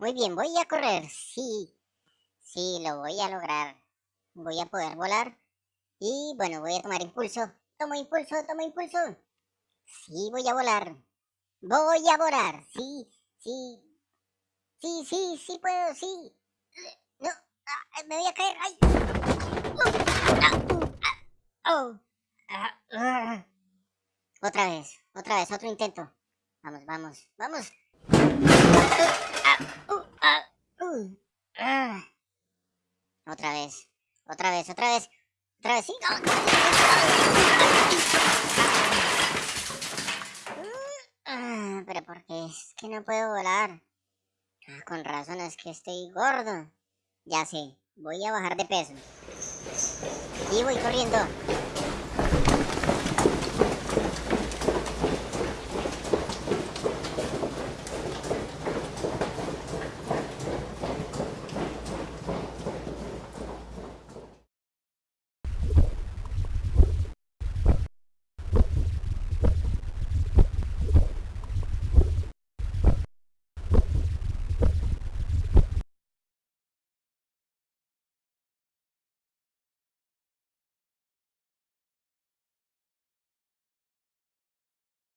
Muy bien, voy a correr. Sí, sí, lo voy a lograr. Voy a poder volar. Y bueno, voy a tomar impulso. Tomo impulso, tomo impulso. Sí, voy a volar. Voy a volar. Sí, sí. Sí, sí, sí puedo, sí. No, ah, me voy a caer. ¡Ay! Oh, ah. Otra vez, otra vez, otro intento. Vamos, vamos, vamos. Otra vez, otra vez, otra vez, otra vez, sí. Pero porque es que no puedo volar. con razón es que estoy gordo. Ya sé, voy a bajar de peso. Y voy corriendo.